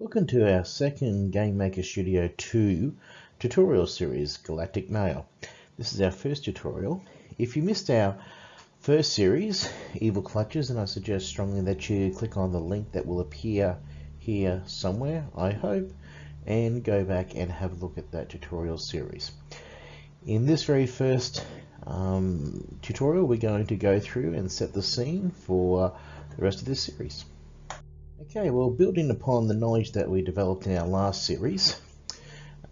Welcome to our second Game Maker Studio 2 tutorial series, Galactic Mail. This is our first tutorial. If you missed our first series, Evil Clutches, and I suggest strongly that you click on the link that will appear here somewhere, I hope, and go back and have a look at that tutorial series. In this very first um, tutorial, we're going to go through and set the scene for the rest of this series. Okay, well, building upon the knowledge that we developed in our last series,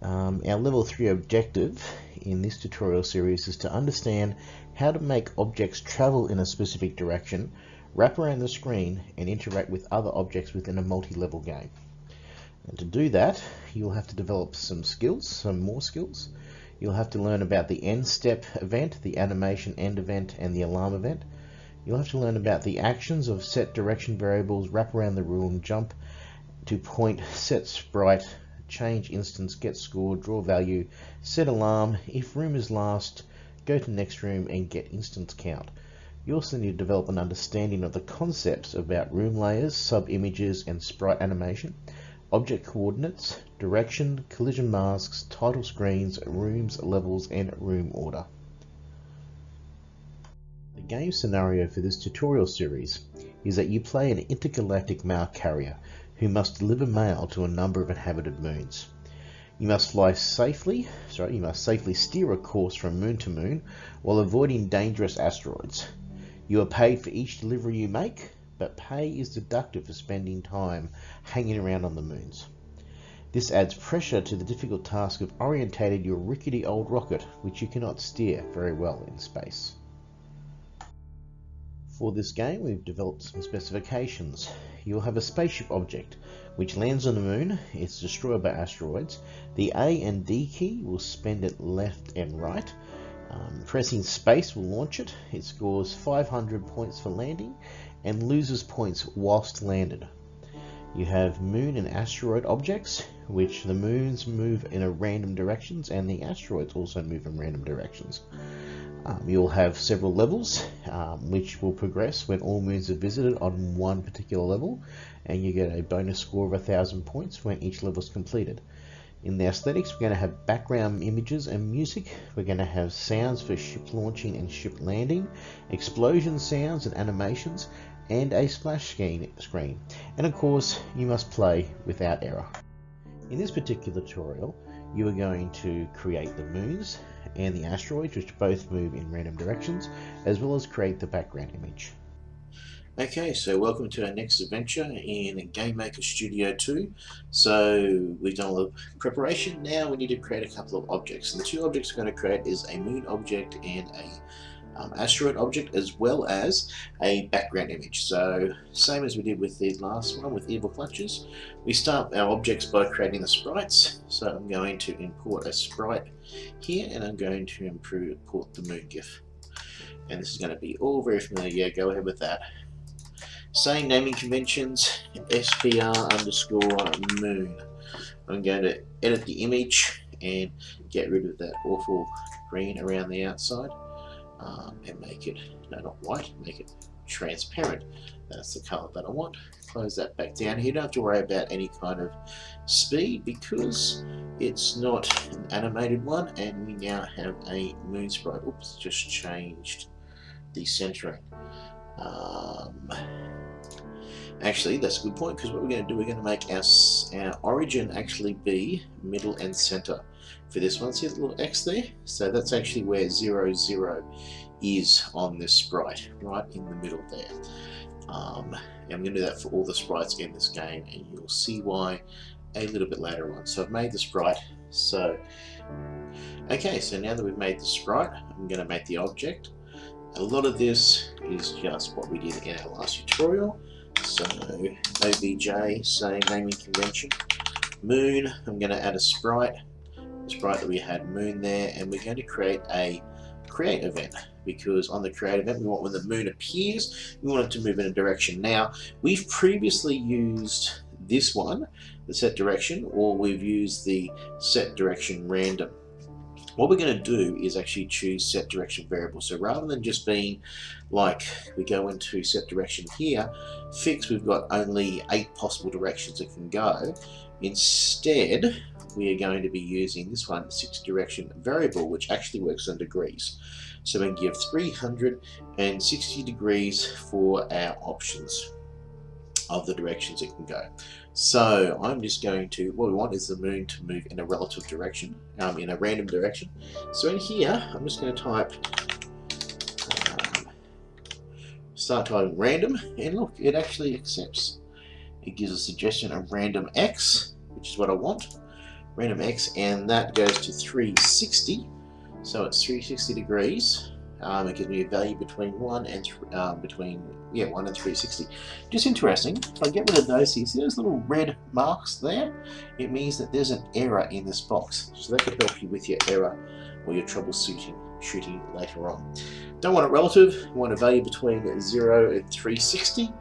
um, our level 3 objective in this tutorial series is to understand how to make objects travel in a specific direction, wrap around the screen, and interact with other objects within a multi-level game. And to do that, you'll have to develop some skills, some more skills. You'll have to learn about the end step event, the animation end event, and the alarm event. You'll have to learn about the actions of set direction variables, wrap around the room, jump to point, set sprite, change instance, get score, draw value, set alarm, if room is last, go to next room and get instance count. You also need to develop an understanding of the concepts about room layers, sub-images and sprite animation, object coordinates, direction, collision masks, title screens, rooms, levels and room order game scenario for this tutorial series is that you play an intergalactic mail carrier who must deliver mail to a number of inhabited moons. You must fly safely, sorry, you must safely steer a course from moon to moon while avoiding dangerous asteroids. You are paid for each delivery you make, but pay is deducted for spending time hanging around on the moons. This adds pressure to the difficult task of orientating your rickety old rocket, which you cannot steer very well in space. For this game, we've developed some specifications. You'll have a spaceship object, which lands on the moon. It's destroyed by asteroids. The A and D key will spend it left and right. Um, pressing space will launch it. It scores 500 points for landing and loses points whilst landed. You have moon and asteroid objects, which the moons move in a random directions and the asteroids also move in random directions. Um, you'll have several levels um, which will progress when all moons are visited on one particular level and you get a bonus score of a thousand points when each level is completed. In the aesthetics we're going to have background images and music, we're going to have sounds for ship launching and ship landing, explosion sounds and animations and a splash screen and of course you must play without error. In this particular tutorial you are going to create the moons and the asteroids, which both move in random directions, as well as create the background image. Okay, so welcome to our next adventure in Game Maker Studio 2. So we've done a little preparation. Now we need to create a couple of objects. And the two objects we're going to create is a moon object and a um, asteroid object as well as a background image. So same as we did with the last one with Evil Clutches, we start our objects by creating the sprites. So I'm going to import a sprite here and I'm going to import the moon GIF. And this is going to be all very familiar, yeah, go ahead with that. Same naming conventions, SPR underscore moon. I'm going to edit the image and get rid of that awful green around the outside um, and make it, no not white, make it transparent. That's the color that I want. Close that back down here. You don't have to worry about any kind of speed because it's not an animated one and we now have a moon sprite. Oops, just changed the centering. Um, actually, that's a good point because what we're going to do, we're going to make our, our origin actually be middle and center for this one. See the little X there? So that's actually where 0, 0 is on this sprite, right in the middle there. Um, I'm going to do that for all the sprites in this game and you'll see why a little bit later on. So I've made the sprite. So, okay, so now that we've made the sprite, I'm going to make the object. A lot of this is just what we did in our last tutorial. So OBJ, same naming convention. Moon, I'm going to add a sprite sprite that we had moon there and we're going to create a create event because on the create event we want when the moon appears we want it to move in a direction now we've previously used this one the set direction or we've used the set direction random what we're going to do is actually choose set direction variable. So rather than just being like we go into set direction here, fix we've got only eight possible directions it can go. Instead, we are going to be using this one, six direction variable, which actually works on degrees. So we can give 360 degrees for our options of the directions it can go. So I'm just going to, what we want is the moon to move in a relative direction, um, in a random direction. So in here, I'm just going to type, um, start typing random, and look, it actually accepts. It gives a suggestion of random x, which is what I want, random x, and that goes to 360. So it's 360 degrees. Um, it gives me a value between 1 and um, between yeah 1 and 360. Just interesting, if I get rid of those see those little red marks there? It means that there's an error in this box. So that could help you with your error or your troubleshooting shooting later on. Don't want it relative, we want a value between 0 and 360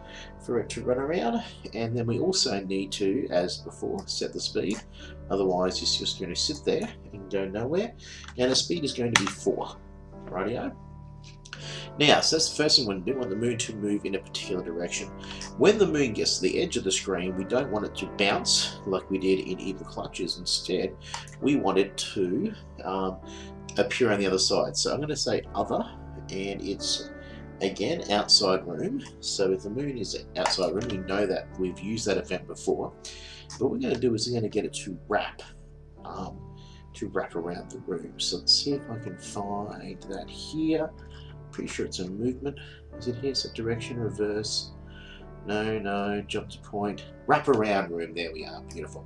for it to run around and then we also need to, as before, set the speed otherwise it's just going to sit there and go nowhere and the speed is going to be 4. Radio. Now, so that's the first thing we want to do. We want the moon to move in a particular direction. When the moon gets to the edge of the screen, we don't want it to bounce like we did in Evil Clutches. Instead, we want it to um, appear on the other side. So I'm going to say other, and it's again outside room. So if the moon is outside room, we know that we've used that event before. But what we're going to do is we're going to get it to wrap. Um, to wrap around the room. So let's see if I can find that here. Pretty sure it's a movement. Is it here? So direction, reverse. No, no, jump to point. Wrap around room. There we are. Beautiful.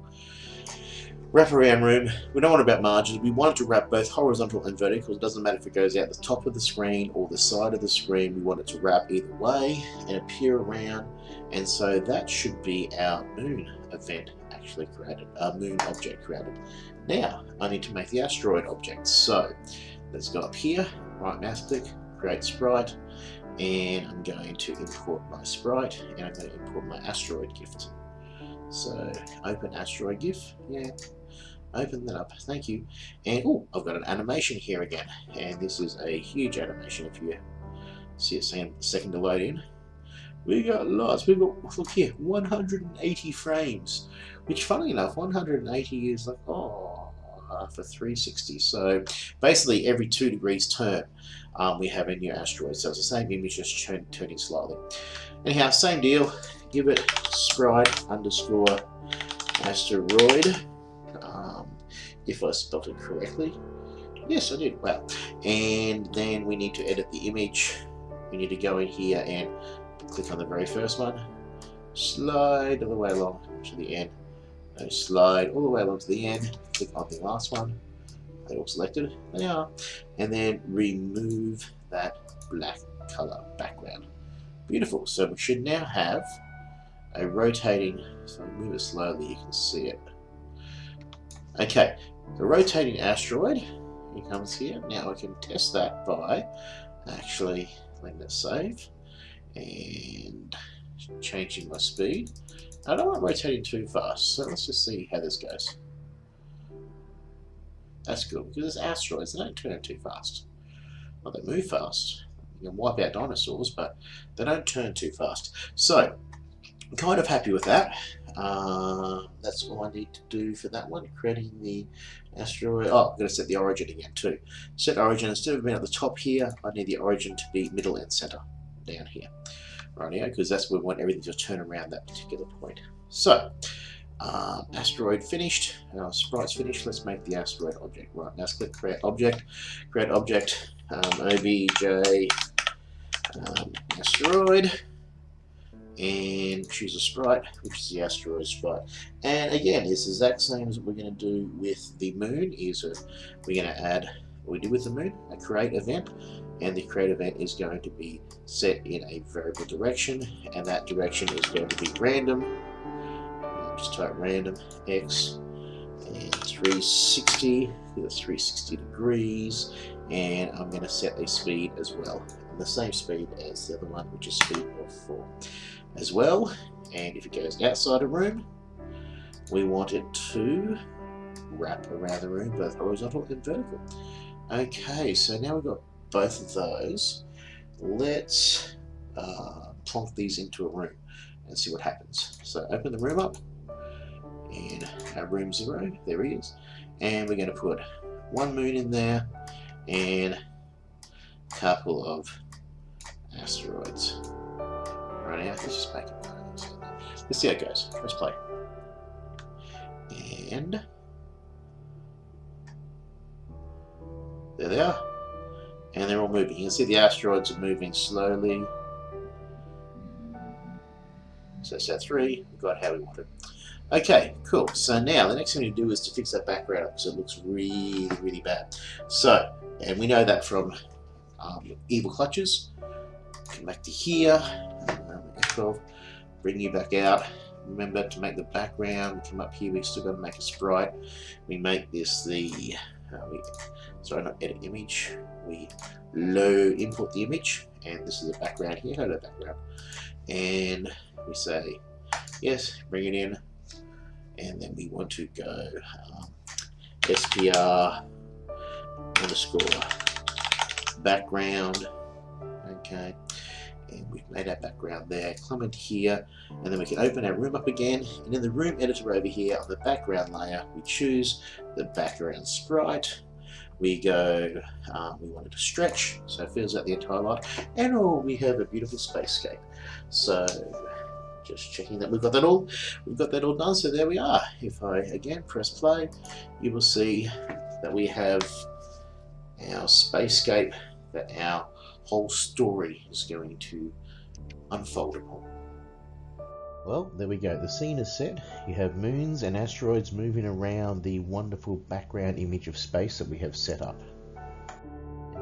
Wrap around room. We don't want about margins. We want it to wrap both horizontal and vertical. It doesn't matter if it goes out the top of the screen or the side of the screen. We want it to wrap either way and appear around. And so that should be our moon event actually created, our moon object created. Now, I need to make the asteroid object. So, let's go up here, right mouse click, create sprite, and I'm going to import my sprite, and I'm going to import my asteroid GIF. So, open asteroid GIF, yeah, open that up, thank you. And, oh, I've got an animation here again, and this is a huge animation if you see it saying second to load in. We got lots. We got look here, 180 frames, which, funny enough, 180 is like oh uh, for 360. So basically, every two degrees turn, um, we have a new asteroid. So it's the same image, just turn, turning slightly. Anyhow, same deal. Give it sprite underscore asteroid. If I spelled it correctly. Yes, I did. Well, and then we need to edit the image. We need to go in here and click on the very first one, slide all the way along to the end, and slide all the way along to the end, click on the last one, They're all selected, they are, and then remove that black color background. Beautiful, so we should now have a rotating, so move it slowly, you can see it. Okay, the rotating asteroid, he comes here, now I can test that by actually letting it save and changing my speed. I don't want rotating too fast, so let's just see how this goes. That's good, because it's asteroids, they don't turn too fast. Well, they move fast. You can wipe out dinosaurs, but they don't turn too fast. So, I'm kind of happy with that. Uh, that's all I need to do for that one, creating the asteroid. Oh, I'm going to set the origin again too. Set origin, instead of being at the top here, I need the origin to be middle and center down here right here because that's where we want everything to turn around that particular point. So, um, asteroid finished, our sprite's finished, let's make the asteroid object. Right, now let's click create object, create object, um, obj um, asteroid, and choose a sprite, which is the asteroid sprite. And again, it's the exact same as what we're going to do with the moon, is we're going to add what we did with the moon, a create event, and the create event is going to be set in a variable direction and that direction is going to be random. Just type random x and 360 that's 360 degrees. And I'm going to set a speed as well and the same speed as the other one which is speed of 4 as well and if it goes outside a room we want it to wrap around the room, both horizontal and vertical. Okay, so now we've got both of those. Let's uh, plonk these into a room and see what happens. So open the room up, and our room zero, there he is. And we're going to put one moon in there, and a couple of asteroids. Right now, let's just make. Let's see how it goes. Let's play. And there they are. And they're all moving. You can see the asteroids are moving slowly. So set three, We've got how we wanted. Okay, cool. So now the next thing we do is to fix that background up because it looks really, really bad. So, and we know that from um, Evil Clutches. Come back to here, um, F12, bring you back out. Remember to make the background, come up here, we still got to make a sprite. We make this the, uh, we, sorry, not edit image. We low import the image, and this is the background here, hello background. And we say, yes, bring it in, and then we want to go um, SPR underscore background okay and we've made our background there comment here and then we can open our room up again. And in the room editor over here on the background layer we choose the background sprite. We go um, we want it to stretch so it fills out the entire lot. And oh we have a beautiful spacescape. So just checking that we've got that all we've got that all done. So there we are. If I again press play you will see that we have our spacescape that our whole story is going to unfold upon. Well, there we go. The scene is set. You have moons and asteroids moving around the wonderful background image of space that we have set up.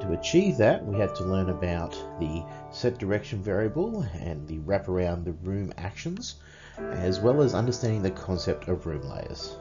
To achieve that, we had to learn about the set direction variable and the wrap around the room actions, as well as understanding the concept of room layers.